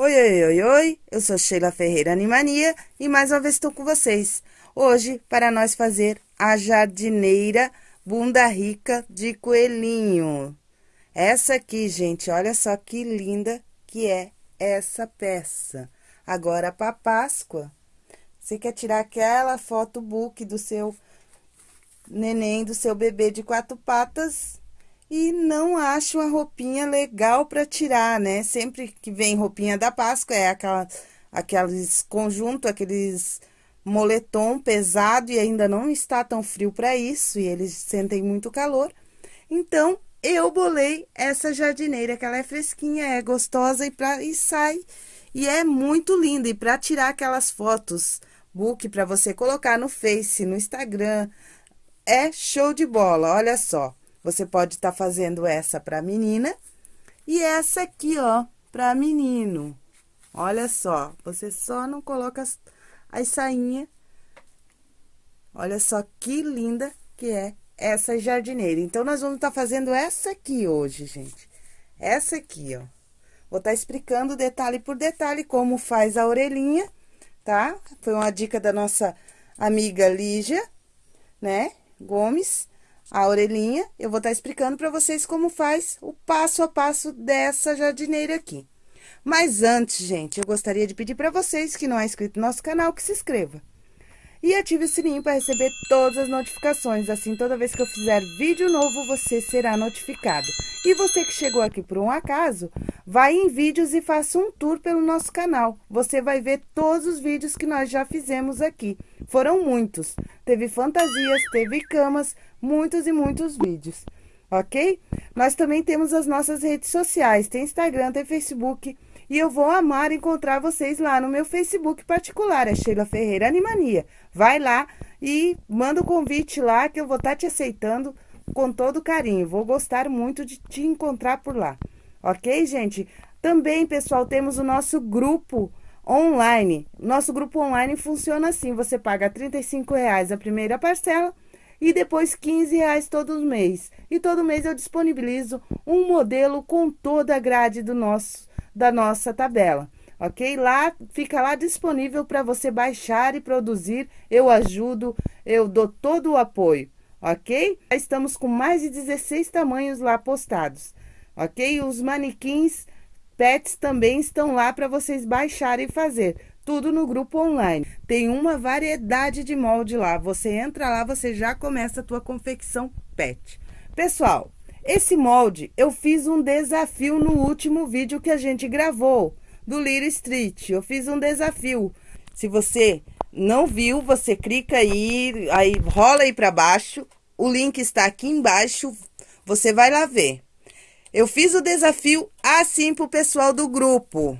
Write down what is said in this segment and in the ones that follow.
Oi, oi, oi, oi, eu sou Sheila Ferreira Animania e mais uma vez estou com vocês. Hoje, para nós fazer a jardineira bunda rica de coelhinho. Essa aqui, gente, olha só que linda que é essa peça. Agora, para Páscoa, você quer tirar aquela foto book do seu neném, do seu bebê de quatro patas e não acha uma roupinha legal para tirar, né? Sempre que vem roupinha da Páscoa, é aquela, aqueles conjunto, aqueles moletom pesado e ainda não está tão frio para isso, e eles sentem muito calor. Então, eu bolei essa jardineira, que ela é fresquinha, é gostosa e, e sai. E é muito linda. E para tirar aquelas fotos book para você colocar no Face, no Instagram, é show de bola. Olha só. Você pode estar tá fazendo essa para menina e essa aqui, ó, para menino. Olha só, você só não coloca as, as sainhas. Olha só que linda que é essa jardineira. Então, nós vamos estar tá fazendo essa aqui hoje, gente. Essa aqui, ó. Vou estar tá explicando detalhe por detalhe como faz a orelhinha, tá? Foi uma dica da nossa amiga Lígia, né? Gomes a orelhinha, eu vou estar tá explicando para vocês como faz o passo a passo dessa jardineira aqui. Mas antes, gente, eu gostaria de pedir para vocês que não é inscrito no nosso canal, que se inscreva. E ative o sininho para receber todas as notificações, assim toda vez que eu fizer vídeo novo, você será notificado. E você que chegou aqui por um acaso, vai em vídeos e faça um tour pelo nosso canal. Você vai ver todos os vídeos que nós já fizemos aqui. Foram muitos. Teve fantasias, teve camas, muitos e muitos vídeos, ok? Nós também temos as nossas redes sociais, tem Instagram, tem Facebook, e eu vou amar encontrar vocês lá no meu Facebook particular, é Sheila Ferreira Animania. Vai lá e manda o um convite lá que eu vou estar tá te aceitando com todo carinho. Vou gostar muito de te encontrar por lá, ok, gente? Também, pessoal, temos o nosso grupo online. Nosso grupo online funciona assim: você paga R$ reais a primeira parcela e depois 15 reais todo mês. E todo mês eu disponibilizo um modelo com toda a grade do nosso, da nossa tabela. Ok? Lá fica lá disponível para você baixar e produzir. Eu ajudo, eu dou todo o apoio. Ok? Estamos com mais de 16 tamanhos lá postados. Ok? Os manequins pets também estão lá para vocês baixarem e fazer tudo no grupo online. Tem uma variedade de molde lá. Você entra lá, você já começa a tua confecção pet. Pessoal, esse molde eu fiz um desafio no último vídeo que a gente gravou do Little Street. Eu fiz um desafio. Se você não viu, você clica aí, aí rola aí para baixo. O link está aqui embaixo. Você vai lá ver. Eu fiz o desafio assim pro pessoal do grupo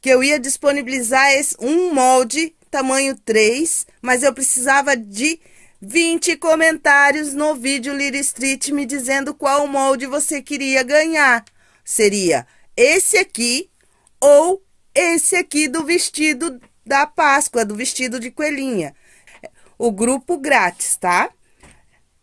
que eu ia disponibilizar um molde tamanho 3, mas eu precisava de 20 comentários no vídeo Little Street me dizendo qual molde você queria ganhar. Seria esse aqui ou esse aqui do vestido da Páscoa, do vestido de coelhinha. O grupo grátis, tá?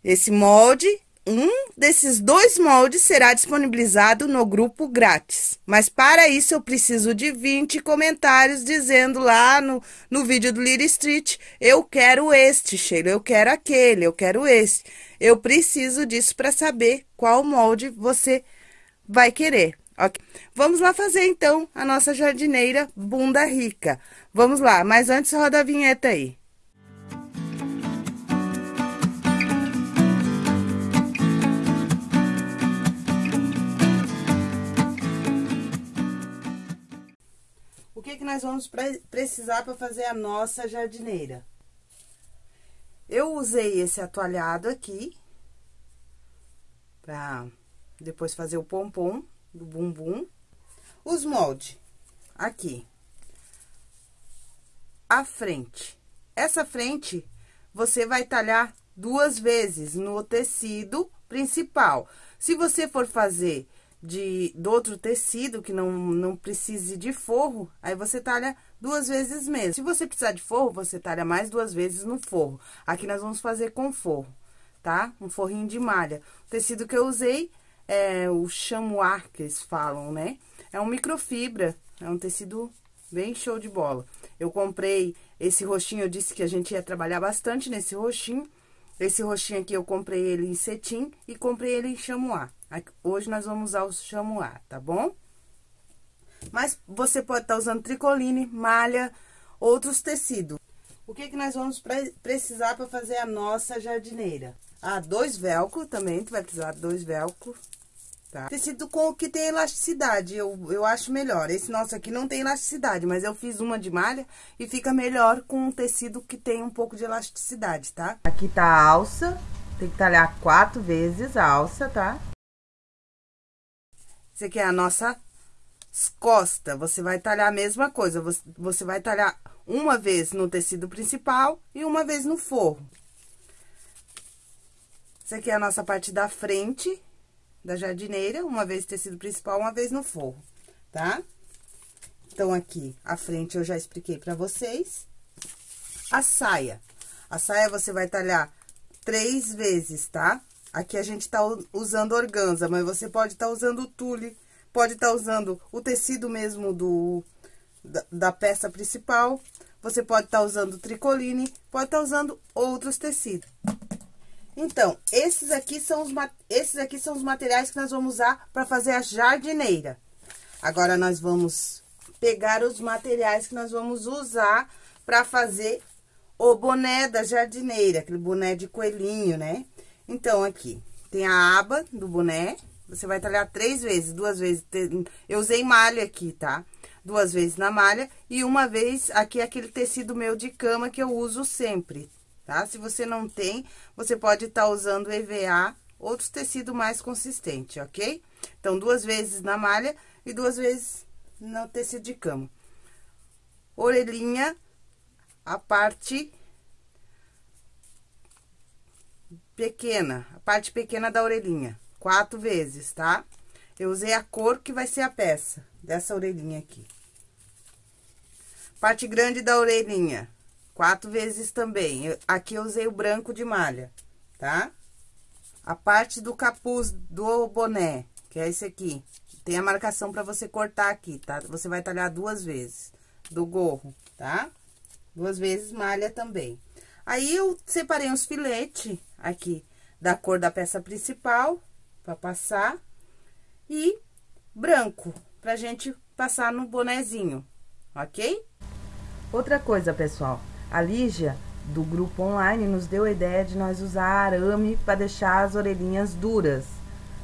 Esse molde um desses dois moldes será disponibilizado no grupo grátis. Mas para isso eu preciso de 20 comentários dizendo lá no, no vídeo do Little Street, eu quero este, Sheila, eu quero aquele, eu quero este. Eu preciso disso para saber qual molde você vai querer. Okay? Vamos lá fazer então a nossa jardineira bunda rica. Vamos lá, mas antes roda a vinheta aí. Que, que nós vamos precisar para fazer a nossa jardineira? Eu usei esse atualhado aqui, para depois fazer o pompom do bumbum. Os moldes, aqui. A frente. Essa frente, você vai talhar duas vezes no tecido principal. Se você for fazer de, do outro tecido, que não, não precise de forro, aí você talha duas vezes mesmo. Se você precisar de forro, você talha mais duas vezes no forro. Aqui nós vamos fazer com forro, tá? Um forrinho de malha. O tecido que eu usei é o chamois, que eles falam, né? É um microfibra É um tecido bem show de bola. Eu comprei esse roxinho, eu disse que a gente ia trabalhar bastante nesse roxinho. Esse roxinho aqui eu comprei ele em cetim e comprei ele em chamois. Hoje nós vamos usar o chamois, tá bom? Mas você pode estar tá usando tricoline, malha, outros tecidos. O que, que nós vamos pre precisar para fazer a nossa jardineira? Ah, dois velcro também, tu vai precisar de dois velcro, tá? Tecido com que tem elasticidade, eu, eu acho melhor. Esse nosso aqui não tem elasticidade, mas eu fiz uma de malha e fica melhor com um tecido que tem um pouco de elasticidade, tá? Aqui tá a alça, tem que talhar quatro vezes a alça, tá? Esse aqui é a nossa costa, você vai talhar a mesma coisa, você, você vai talhar uma vez no tecido principal e uma vez no forro. Essa aqui é a nossa parte da frente da jardineira, uma vez tecido principal, uma vez no forro, tá? Então, aqui, a frente eu já expliquei pra vocês. A saia. A saia você vai talhar três vezes, tá? Aqui a gente tá usando organza, mas você pode estar tá usando tule, pode estar tá usando o tecido mesmo do, da, da peça principal. Você pode estar tá usando tricoline, pode estar tá usando outros tecidos. Então, esses aqui, são os, esses aqui são os materiais que nós vamos usar para fazer a jardineira. Agora, nós vamos pegar os materiais que nós vamos usar para fazer o boné da jardineira, aquele boné de coelhinho, né? Então, aqui, tem a aba do boné, você vai talhar três vezes, duas vezes. Eu usei malha aqui, tá? Duas vezes na malha e uma vez aqui aquele tecido meu de cama que eu uso sempre, tá? Se você não tem, você pode estar tá usando EVA, outros tecido mais consistente, ok? Então, duas vezes na malha e duas vezes no tecido de cama. Orelhinha, a parte pequena, a parte pequena da orelhinha quatro vezes, tá? Eu usei a cor que vai ser a peça dessa orelhinha aqui. Parte grande da orelhinha, quatro vezes também. Aqui eu usei o branco de malha, tá? A parte do capuz do boné, que é esse aqui. Tem a marcação pra você cortar aqui, tá? Você vai talhar duas vezes do gorro, tá? Duas vezes malha também. Aí, eu separei uns filetes aqui da cor da peça principal para passar. E branco, pra gente passar no bonezinho, ok? Outra coisa, pessoal, a Lígia, do grupo online, nos deu a ideia de nós usar arame para deixar as orelhinhas duras,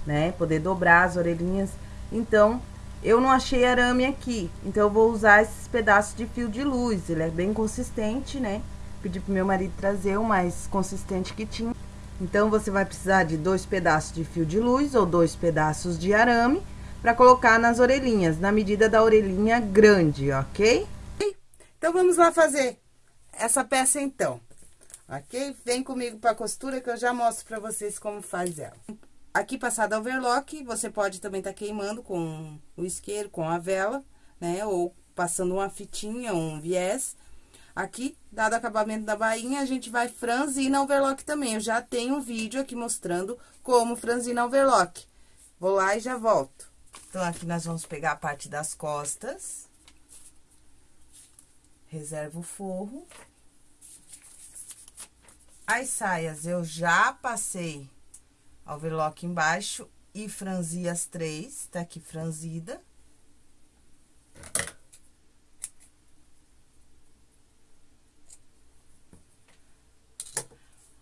né? Poder dobrar as orelhinhas. Então, eu não achei arame aqui, então eu vou usar esses pedaços de fio de luz. Ele é bem consistente, né? Pedi pro meu marido trazer o mais consistente que tinha. Então, você vai precisar de dois pedaços de fio de luz ou dois pedaços de arame para colocar nas orelhinhas, na medida da orelhinha grande, ok? Então, vamos lá fazer essa peça então, ok? Vem comigo para costura que eu já mostro para vocês como faz ela. Aqui, passada overlock, você pode também estar tá queimando com o isqueiro, com a vela, né? Ou passando uma fitinha, um viés, Aqui, dado o acabamento da bainha, a gente vai franzir na overlock também. Eu já tenho um vídeo aqui mostrando como franzir na overlock. Vou lá e já volto. Então, aqui nós vamos pegar a parte das costas. Reserva o forro. As saias eu já passei overlock embaixo e franzi as três, tá aqui franzida.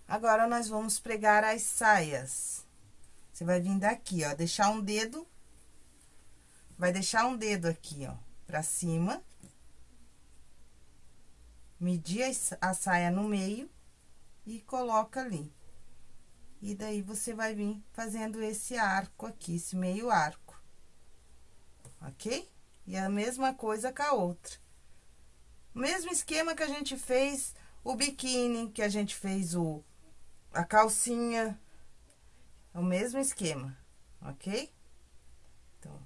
Agora, nós vamos pregar as saias. Você vai vir daqui, ó, deixar um dedo, vai deixar um dedo aqui, ó, pra cima. Medir a saia no meio e coloca ali. E daí, você vai vir fazendo esse arco aqui, esse meio arco. Ok? E a mesma coisa com a outra. O mesmo esquema que a gente fez o biquíni, que a gente fez o a calcinha, é o mesmo esquema, ok? Então,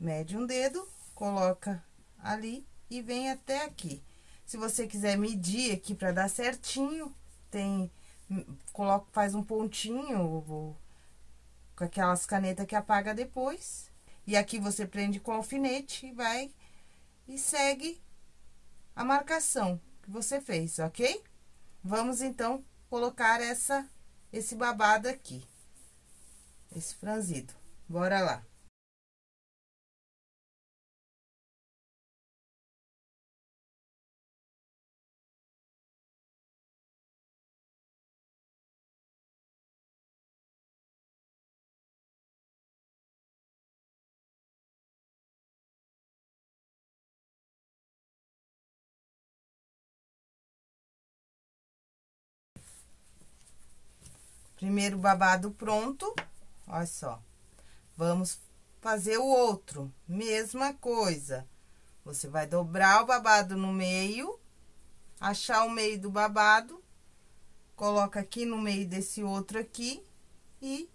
mede um dedo, coloca ali e vem até aqui. Se você quiser medir aqui para dar certinho, tem, coloca, faz um pontinho com aquelas canetas que apaga depois. E aqui você prende com alfinete e vai e segue a marcação que você fez, ok? Vamos, então, colocar essa, esse babado aqui, esse franzido. Bora lá. Primeiro babado pronto, olha só. Vamos fazer o outro, mesma coisa. Você vai dobrar o babado no meio, achar o meio do babado, coloca aqui no meio desse outro aqui e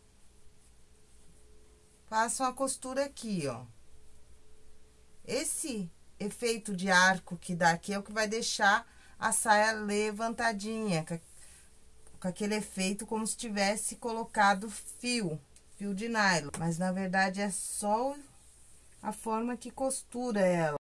passa uma costura aqui, ó. Esse efeito de arco que dá aqui é o que vai deixar a saia levantadinha, com aquele efeito como se tivesse colocado fio, fio de nylon. Mas, na verdade, é só a forma que costura ela.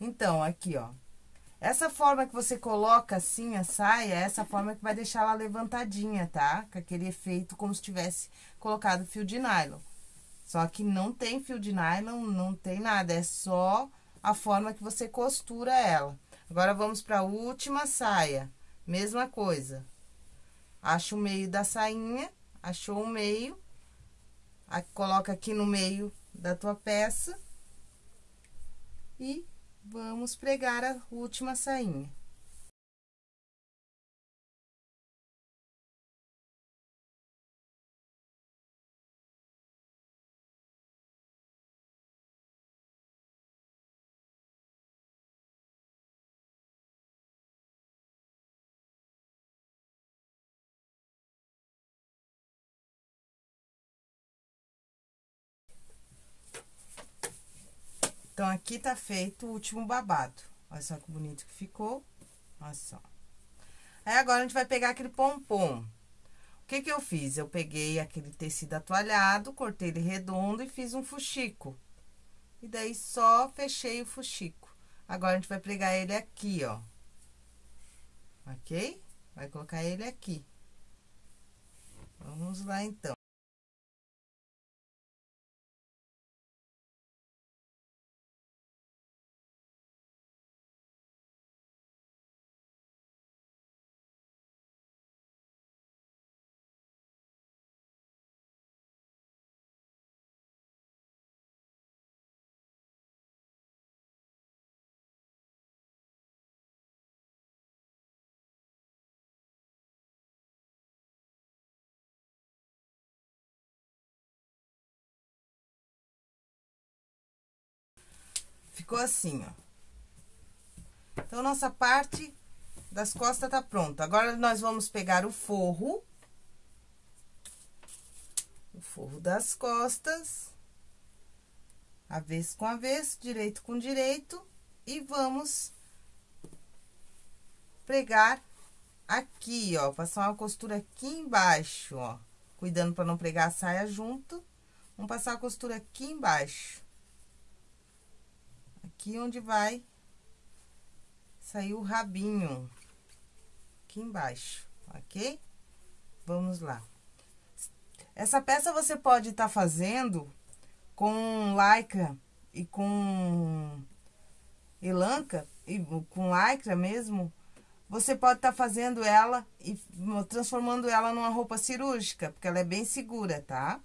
Então, aqui, ó. Essa forma que você coloca assim a saia, é essa forma que vai deixar ela levantadinha, tá? Com aquele efeito como se tivesse colocado fio de nylon. Só que não tem fio de nylon, não tem nada, é só a forma que você costura ela. Agora, vamos pra última saia. Mesma coisa. Acha o meio da sainha, achou o meio, coloca aqui no meio da tua peça e Vamos pregar a última sainha. Então, aqui tá feito o último babado. Olha só que bonito que ficou. Olha só. Aí, agora, a gente vai pegar aquele pompom. O que que eu fiz? Eu peguei aquele tecido atualhado, cortei ele redondo e fiz um fuxico. E daí, só fechei o fuxico. Agora, a gente vai pregar ele aqui, ó. Ok? Vai colocar ele aqui. Vamos lá, então. Ficou assim, ó. Então, nossa parte das costas tá pronta. Agora, nós vamos pegar o forro. O forro das costas. Avesso com avesso, direito com direito. E vamos pregar aqui, ó. Passar uma costura aqui embaixo, ó. Cuidando para não pregar a saia junto. Vamos passar a costura aqui embaixo aqui onde vai sair o rabinho, aqui embaixo, ok? Vamos lá. Essa peça você pode estar tá fazendo com lycra e com elanca, e com lycra mesmo, você pode estar tá fazendo ela e transformando ela numa roupa cirúrgica, porque ela é bem segura, tá?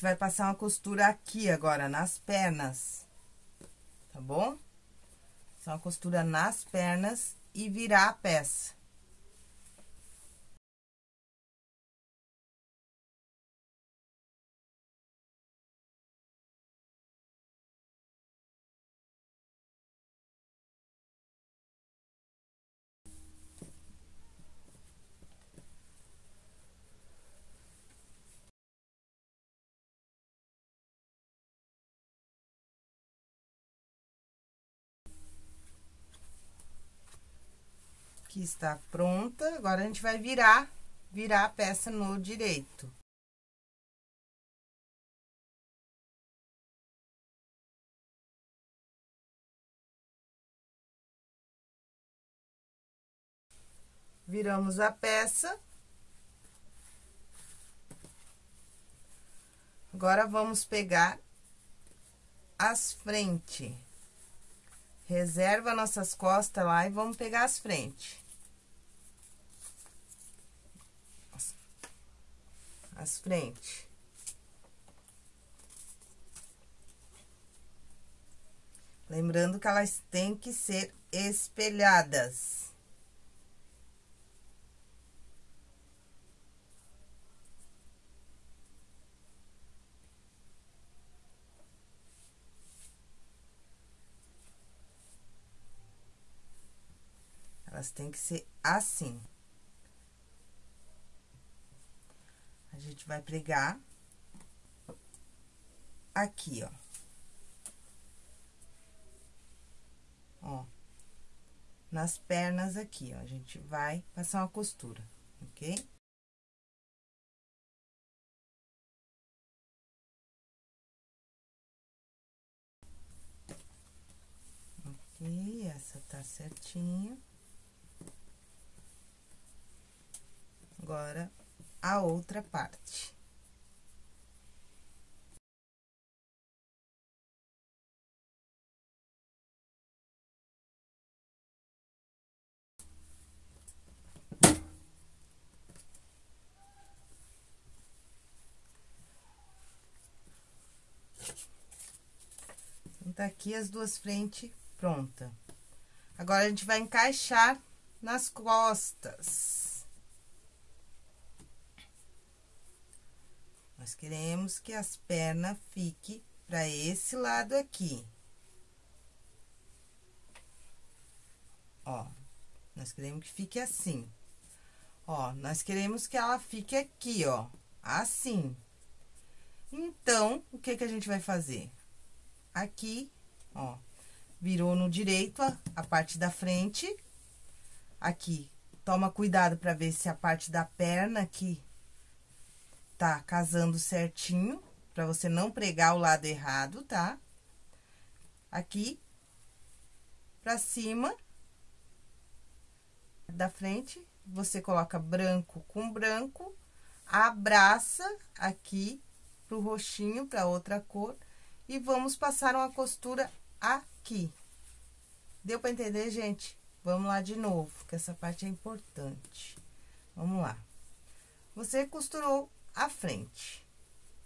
Gente vai passar uma costura aqui agora, nas pernas, tá bom? Só uma costura nas pernas e virar a peça. Que está pronta. Agora, a gente vai virar, virar a peça no direito. Viramos a peça. Agora, vamos pegar as frentes. Reserva nossas costas lá e vamos pegar as frentes. As frentes. Lembrando que elas têm que ser espelhadas. Elas têm que ser assim. A gente vai pregar aqui, ó. Ó. Nas pernas aqui, ó. A gente vai passar uma costura, ok? Ok, essa tá certinha. agora a outra parte. Então, tá aqui as duas frentes pronta. Agora, a gente vai encaixar nas costas. Nós queremos que as pernas fiquem para esse lado aqui. Ó, nós queremos que fique assim. Ó, nós queremos que ela fique aqui, ó, assim. Então, o que que a gente vai fazer? Aqui, ó, virou no direito a, a parte da frente. Aqui, toma cuidado para ver se a parte da perna aqui tá casando certinho, pra você não pregar o lado errado, tá? Aqui, pra cima da frente, você coloca branco com branco, abraça aqui pro roxinho, pra outra cor, e vamos passar uma costura aqui. Deu pra entender, gente? Vamos lá de novo, que essa parte é importante. Vamos lá. Você costurou a frente,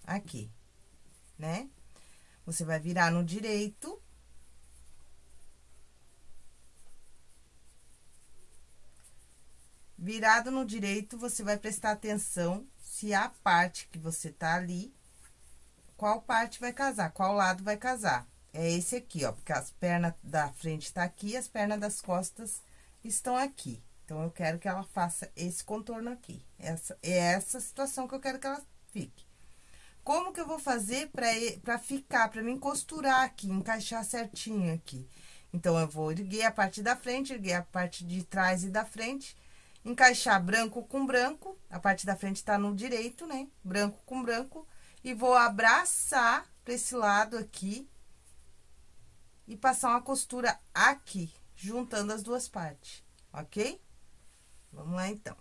aqui, né? Você vai virar no direito. Virado no direito, você vai prestar atenção se a parte que você tá ali, qual parte vai casar, qual lado vai casar. É esse aqui, ó, porque as pernas da frente tá aqui, as pernas das costas estão aqui. Então, eu quero que ela faça esse contorno aqui. Essa, é essa situação que eu quero que ela fique. Como que eu vou fazer pra ficar, pra mim costurar aqui, encaixar certinho aqui? Então, eu vou erguer a parte da frente, erguer a parte de trás e da frente, encaixar branco com branco, a parte da frente tá no direito, né? Branco com branco, e vou abraçar pra esse lado aqui e passar uma costura aqui, juntando as duas partes, ok? Vamos lá, então.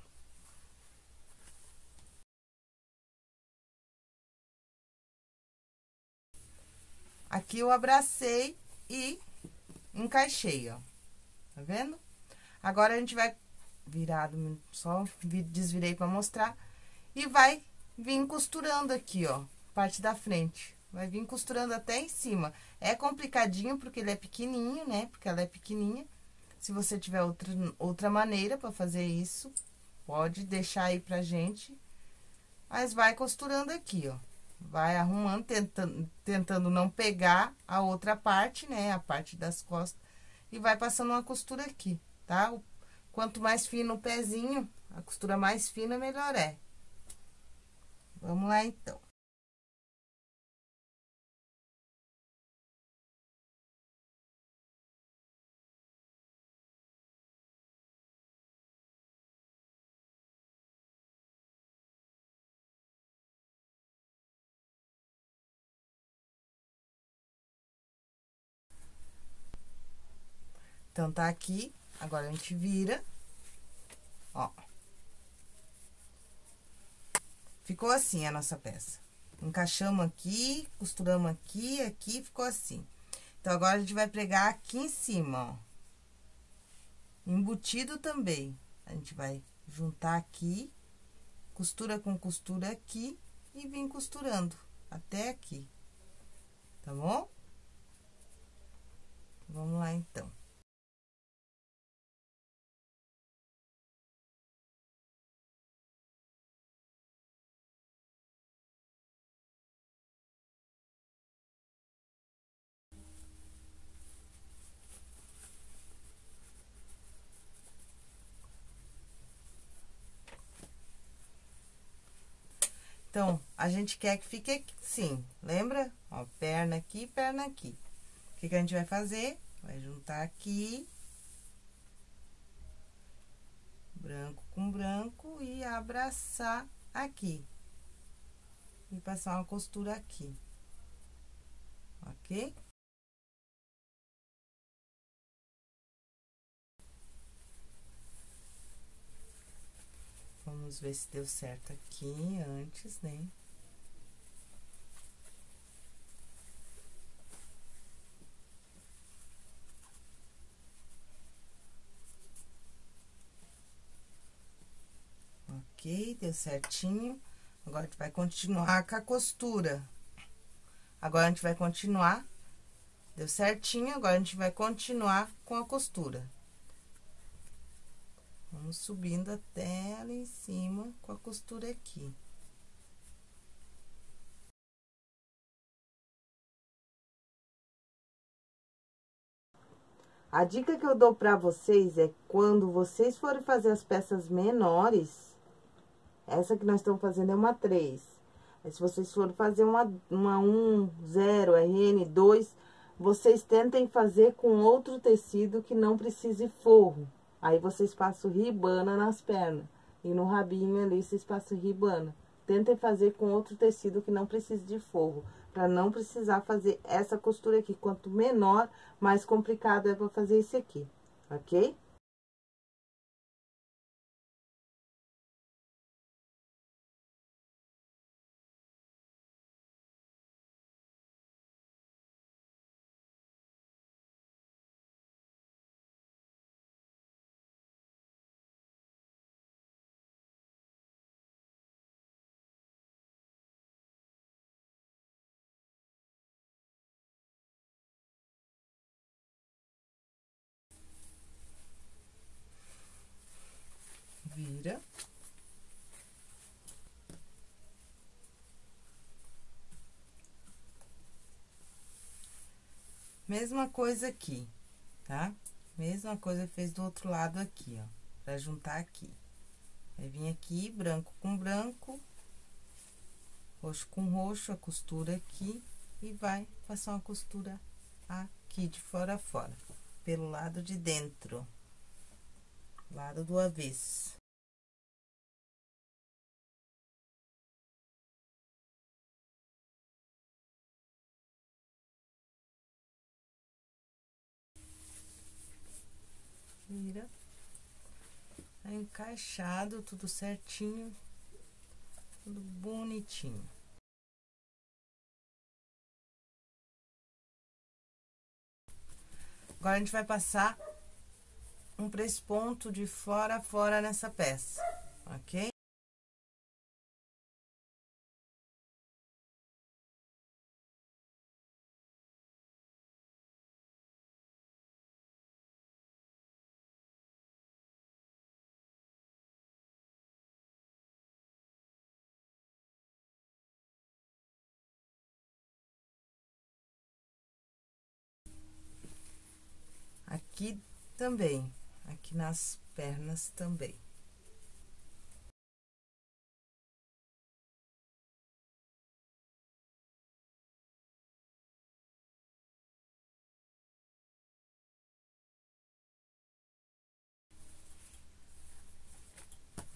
Aqui eu abracei e encaixei, ó. Tá vendo? Agora, a gente vai virado, só desvirei pra mostrar. E vai vir costurando aqui, ó, parte da frente. Vai vir costurando até em cima. É complicadinho porque ele é pequenininho, né? Porque ela é pequenininha. Se você tiver outra, outra maneira para fazer isso, pode deixar aí pra gente. Mas vai costurando aqui, ó. Vai arrumando, tentando, tentando não pegar a outra parte, né? A parte das costas. E vai passando uma costura aqui, tá? Quanto mais fino o pezinho, a costura mais fina, melhor é. Vamos lá, então. Então, tá aqui, agora a gente vira, ó. Ficou assim a nossa peça. Encaixamos aqui, costuramos aqui, aqui, ficou assim. Então, agora a gente vai pregar aqui em cima, ó. Embutido também. A gente vai juntar aqui, costura com costura aqui e vim costurando até aqui. Tá bom? Vamos lá, então. Então, a gente quer que fique assim, lembra? Ó, perna aqui, perna aqui. O que, que a gente vai fazer? Vai juntar aqui. Branco com branco e abraçar aqui. E passar uma costura aqui. Ok? Vamos ver se deu certo aqui antes, né? Ok, deu certinho. Agora, a gente vai continuar com a costura. Agora, a gente vai continuar. Deu certinho, agora a gente vai continuar com a costura. Vamos subindo até ali em cima com a costura aqui. A dica que eu dou pra vocês é quando vocês forem fazer as peças menores, essa que nós estamos fazendo é uma 3. Mas se vocês forem fazer uma, uma 1, 0, RN, 2, vocês tentem fazer com outro tecido que não precise forro. Aí, vocês passam ribana nas pernas. E no rabinho ali, vocês passam ribana. Tentem fazer com outro tecido que não precise de forro. Pra não precisar fazer essa costura aqui. Quanto menor, mais complicado é pra fazer esse aqui. Ok? vira. Mesma coisa aqui, tá? Mesma coisa fez do outro lado aqui, ó, pra juntar aqui. Vai vir aqui, branco com branco, roxo com roxo, a costura aqui, e vai passar uma costura aqui de fora a fora, pelo lado de dentro, lado do avesso. Vira. Tá encaixado, tudo certinho, tudo bonitinho. Agora, a gente vai passar um ponto de fora a fora nessa peça, ok? Aqui também, aqui nas pernas também.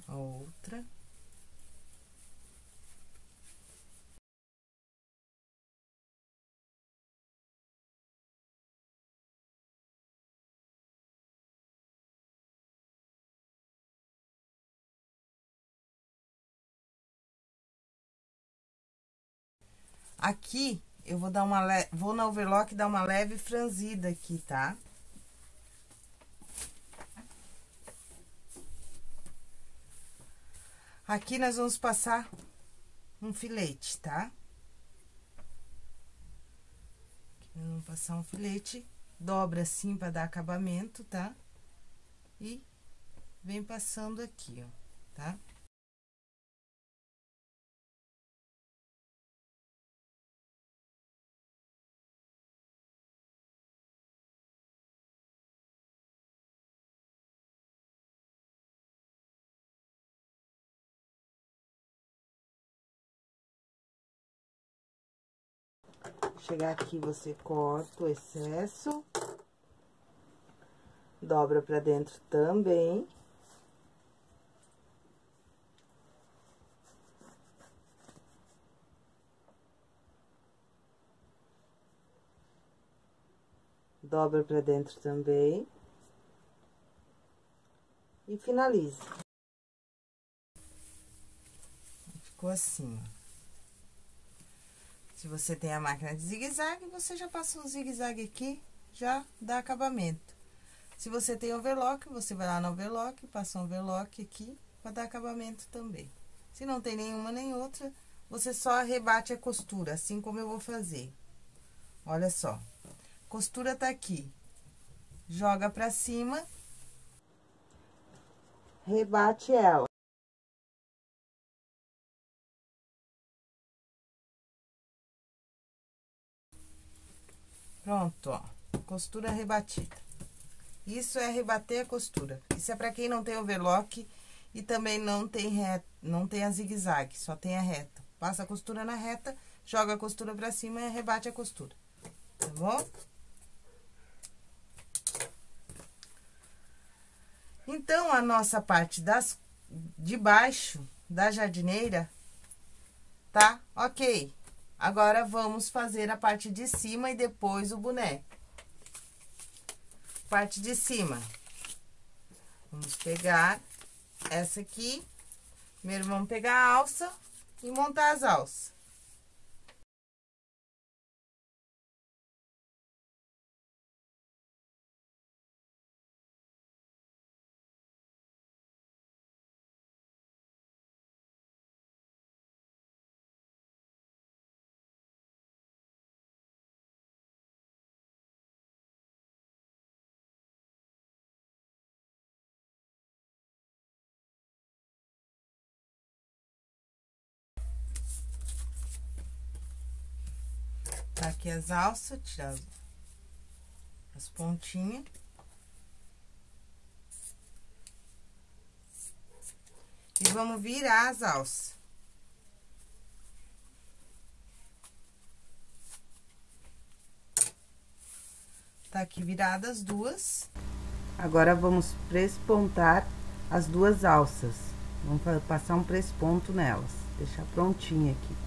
A outra. Aqui, eu vou dar uma le... vou na overlock dar uma leve franzida aqui, tá? Aqui nós vamos passar um filete, tá? Aqui nós vamos passar um filete, dobra assim para dar acabamento, tá? E vem passando aqui, ó, tá? Chegar aqui, você corta o excesso. Dobra pra dentro também. Dobra pra dentro também. E finaliza. Ficou assim, ó. Se você tem a máquina de zigue-zague, você já passa um zigue-zague aqui, já dá acabamento. Se você tem overlock, você vai lá no overlock, passa um overlock aqui, para dar acabamento também. Se não tem nenhuma nem outra, você só rebate a costura, assim como eu vou fazer. Olha só, costura tá aqui. Joga pra cima. Rebate ela. Pronto, ó. Costura rebatida. Isso é rebater a costura. Isso é pra quem não tem overlock e também não tem reta, não tem a zigue-zague, só tem a reta. Passa a costura na reta, joga a costura pra cima e rebate a costura. Tá bom? Então, a nossa parte das, de baixo da jardineira tá ok. Agora, vamos fazer a parte de cima e depois o boneco. Parte de cima. Vamos pegar essa aqui. Primeiro, vamos pegar a alça e montar as alças. Aqui as alças, tirar as, as pontinhas. E vamos virar as alças. Tá aqui viradas duas. Agora, vamos prespontar as duas alças. Vamos passar um presponto nelas. Deixar prontinha aqui.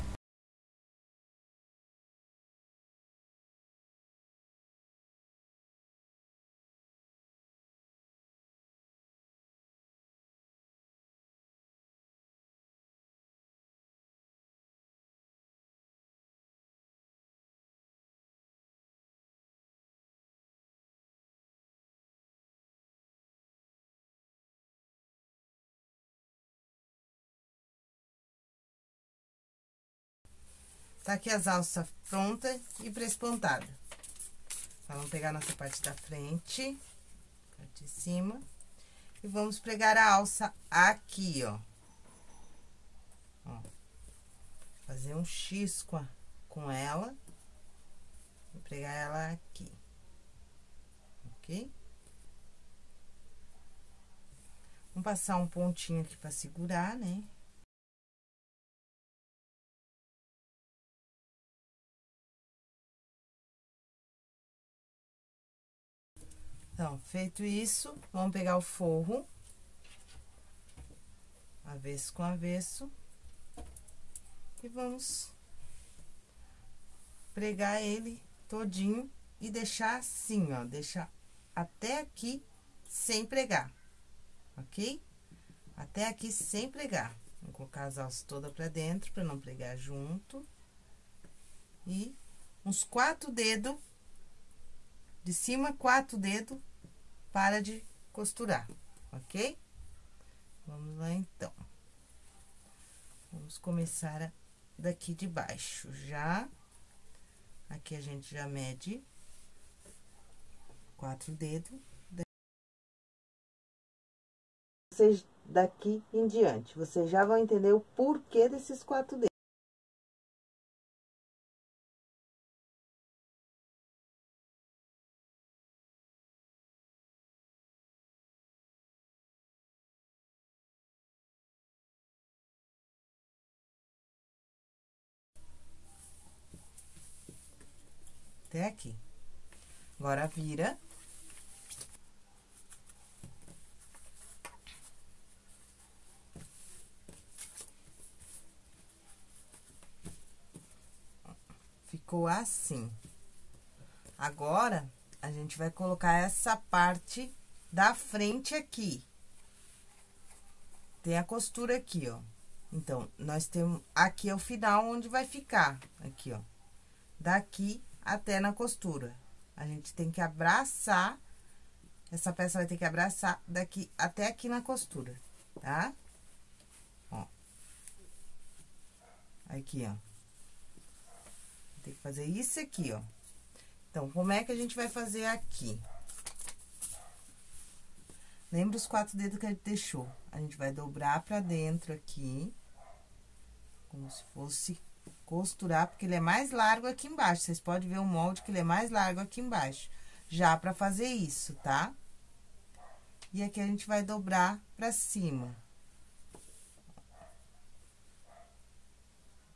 Tá aqui as alças prontas e pré-espontada. Então, vamos pegar nossa parte da frente, parte de cima, e vamos pregar a alça aqui, ó. ó. Fazer um X com, a, com ela. Vou pregar ela aqui. Ok? Vamos passar um pontinho aqui pra segurar, né? Então, feito isso, vamos pegar o forro, avesso com avesso, e vamos pregar ele todinho e deixar assim, ó, deixar até aqui sem pregar, ok? Até aqui sem pregar. Vou colocar as alças todas pra dentro, pra não pregar junto. E uns quatro dedos, de cima, quatro dedos, para de costurar, ok? Vamos lá, então. Vamos começar daqui de baixo, já. Aqui a gente já mede quatro dedos. Vocês daqui em diante, vocês já vão entender o porquê desses quatro dedos. Até aqui. Agora, vira. Ficou assim. Agora, a gente vai colocar essa parte da frente aqui. Tem a costura aqui, ó. Então, nós temos... Aqui é o final onde vai ficar. Aqui, ó. Daqui até na costura. A gente tem que abraçar, essa peça vai ter que abraçar daqui até aqui na costura, tá? Ó. Aqui, ó. Tem que fazer isso aqui, ó. Então, como é que a gente vai fazer aqui? Lembra os quatro dedos que a gente deixou? A gente vai dobrar pra dentro aqui, como se fosse costurar, porque ele é mais largo aqui embaixo. Vocês podem ver o molde que ele é mais largo aqui embaixo. Já pra fazer isso, tá? E aqui a gente vai dobrar pra cima.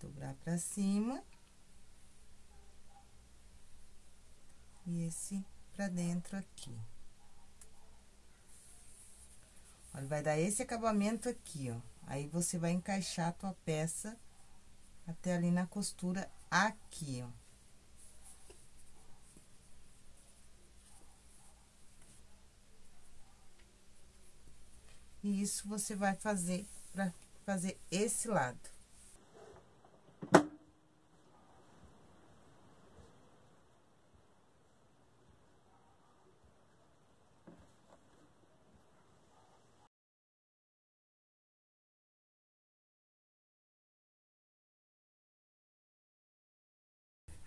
Dobrar pra cima. E esse pra dentro aqui. Olha, vai dar esse acabamento aqui, ó. Aí, você vai encaixar a tua peça até ali na costura aqui, ó. E isso você vai fazer pra fazer esse lado.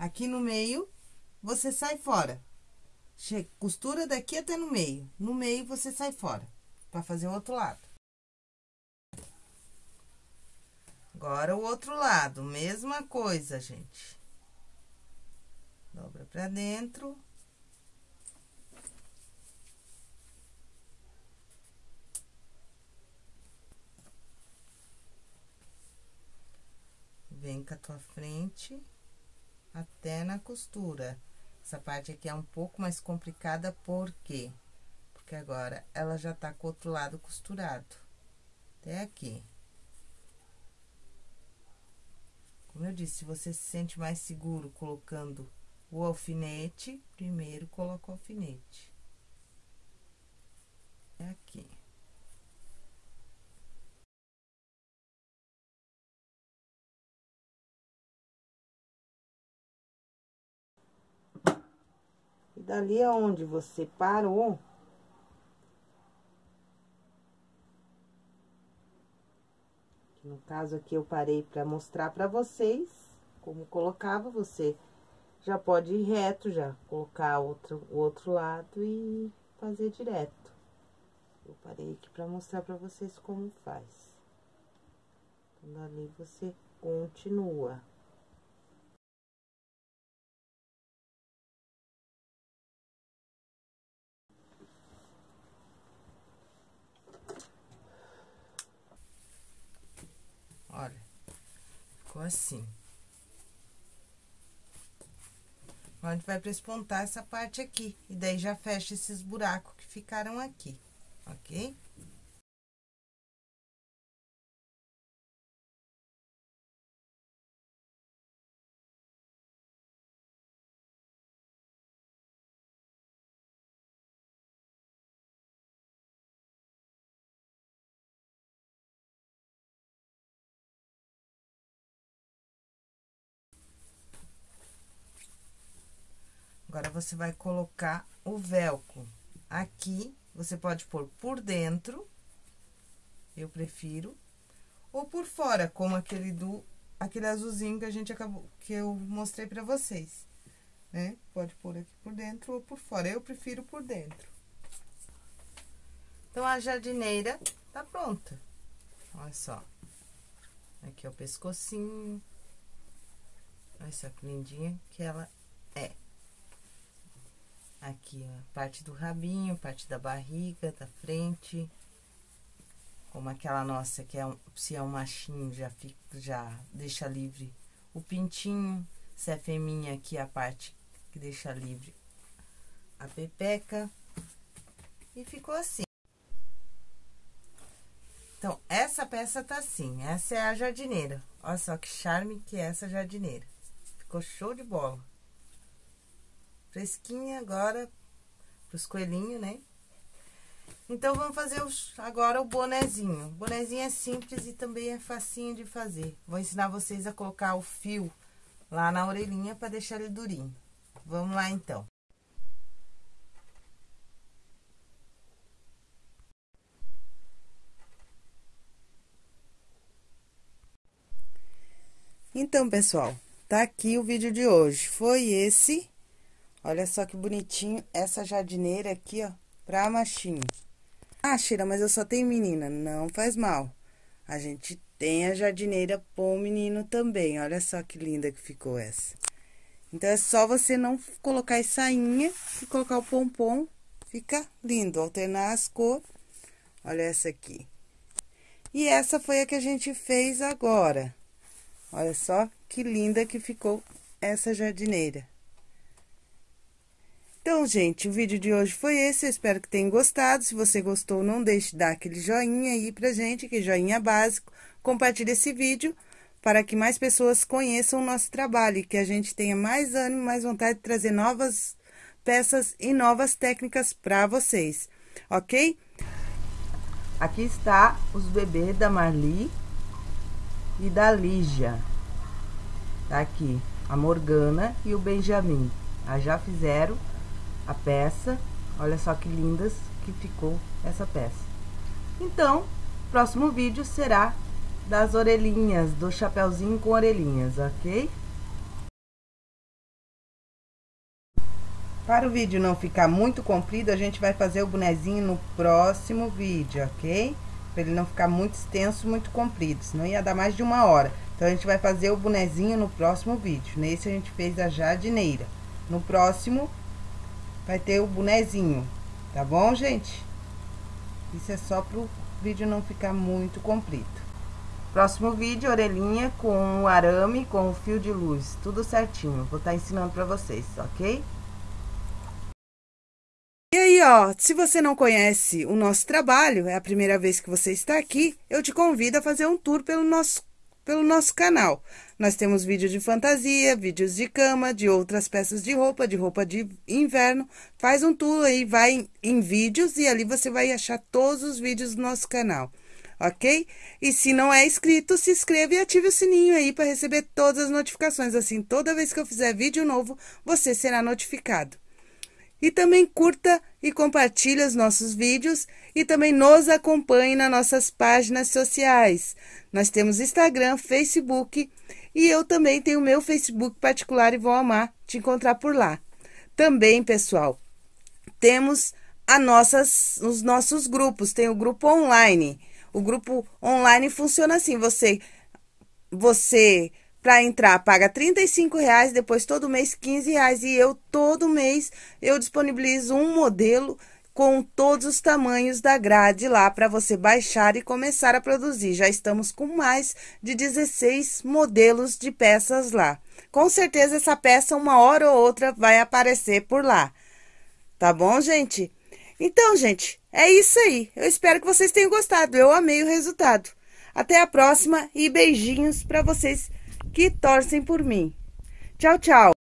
Aqui no meio, você sai fora. Che costura daqui até no meio. No meio, você sai fora, pra fazer o outro lado. Agora, o outro lado, mesma coisa, gente. Dobra pra dentro. Vem com a tua frente até na costura. Essa parte aqui é um pouco mais complicada, por quê? Porque agora ela já tá com o outro lado costurado. Até aqui. Como eu disse, se você se sente mais seguro colocando o alfinete, primeiro coloca o alfinete. É aqui. Dali aonde você parou, no caso aqui eu parei para mostrar para vocês como colocava, você já pode ir reto já, colocar outro, o outro lado e fazer direto. Eu parei aqui para mostrar para vocês como faz. Então, dali você continua. Olha, ficou assim. A gente vai prespontar essa parte aqui. E daí, já fecha esses buracos que ficaram aqui, ok? Agora, você vai colocar o velcro aqui, você pode pôr por dentro, eu prefiro, ou por fora, como aquele do, aquele azulzinho que a gente acabou, que eu mostrei pra vocês, né? Pode pôr aqui por dentro ou por fora, eu prefiro por dentro. Então, a jardineira tá pronta. Olha só. Aqui é o pescocinho. Olha só que lindinha que ela. Aqui, parte do rabinho, parte da barriga, da frente. Como aquela nossa que é um, se é um machinho, já fica, já deixa livre o pintinho. Se é feminha, aqui é a parte que deixa livre a pepeca. E ficou assim. Então, essa peça tá assim, essa é a jardineira. Olha só que charme que é essa jardineira. Ficou show de bola. Fresquinha agora pros coelhinhos, né? Então, vamos fazer os, agora o bonezinho. O bonezinho é simples e também é facinho de fazer. Vou ensinar vocês a colocar o fio lá na orelhinha para deixar ele durinho. Vamos lá, então. Então, pessoal, tá aqui o vídeo de hoje. Foi esse. Olha só que bonitinho essa jardineira aqui, ó, pra machinho. Ah, Shira, mas eu só tenho menina. Não faz mal. A gente tem a jardineira pro menino também. Olha só que linda que ficou essa. Então, é só você não colocar essa sainha e colocar o pompom. Fica lindo. Alternar as cores. Olha essa aqui. E essa foi a que a gente fez agora. Olha só que linda que ficou essa jardineira. Então, gente, o vídeo de hoje foi esse. Eu espero que tenham gostado. Se você gostou, não deixe de dar aquele joinha aí pra gente, que joinha básico. Compartilhe esse vídeo para que mais pessoas conheçam o nosso trabalho e que a gente tenha mais ânimo, mais vontade de trazer novas peças e novas técnicas para vocês, ok? Aqui está os bebês da Marli e da Lígia. Tá aqui a Morgana e o Benjamin. Ah, já fizeram a peça. Olha só que lindas que ficou essa peça. Então, próximo vídeo será das orelhinhas, do chapéuzinho com orelhinhas, ok? Para o vídeo não ficar muito comprido, a gente vai fazer o bonezinho no próximo vídeo, ok? Pra ele não ficar muito extenso, muito comprido, senão ia dar mais de uma hora. Então, a gente vai fazer o bonezinho no próximo vídeo. Nesse, a gente fez a jardineira. No próximo, vai ter o bonezinho, tá bom, gente? Isso é só pro vídeo não ficar muito comprido. Próximo vídeo, orelhinha com o arame, com o fio de luz, tudo certinho. Vou estar tá ensinando pra vocês, ok? E aí, ó, se você não conhece o nosso trabalho, é a primeira vez que você está aqui, eu te convido a fazer um tour pelo nosso, pelo nosso canal. Nós temos vídeos de fantasia, vídeos de cama, de outras peças de roupa, de roupa de inverno. Faz um tour aí, vai em, em vídeos e ali você vai achar todos os vídeos do nosso canal ok? E se não é inscrito, se inscreva e ative o sininho aí para receber todas as notificações. Assim, toda vez que eu fizer vídeo novo, você será notificado. E também curta e compartilhe os nossos vídeos e também nos acompanhe nas nossas páginas sociais. Nós temos Instagram, Facebook e eu também tenho meu Facebook particular e vou amar te encontrar por lá. Também, pessoal, temos a nossas, os nossos grupos. Tem o grupo online. O grupo online funciona assim: você, você para entrar, paga 35 reais, depois todo mês 15 reais. E eu, todo mês, eu disponibilizo um modelo com todos os tamanhos da grade lá para você baixar e começar a produzir. Já estamos com mais de 16 modelos de peças lá. Com certeza essa peça, uma hora ou outra, vai aparecer por lá. Tá bom, gente? Então, gente, é isso aí. Eu espero que vocês tenham gostado. Eu amei o resultado. Até a próxima e beijinhos para vocês que torcem por mim. Tchau, tchau.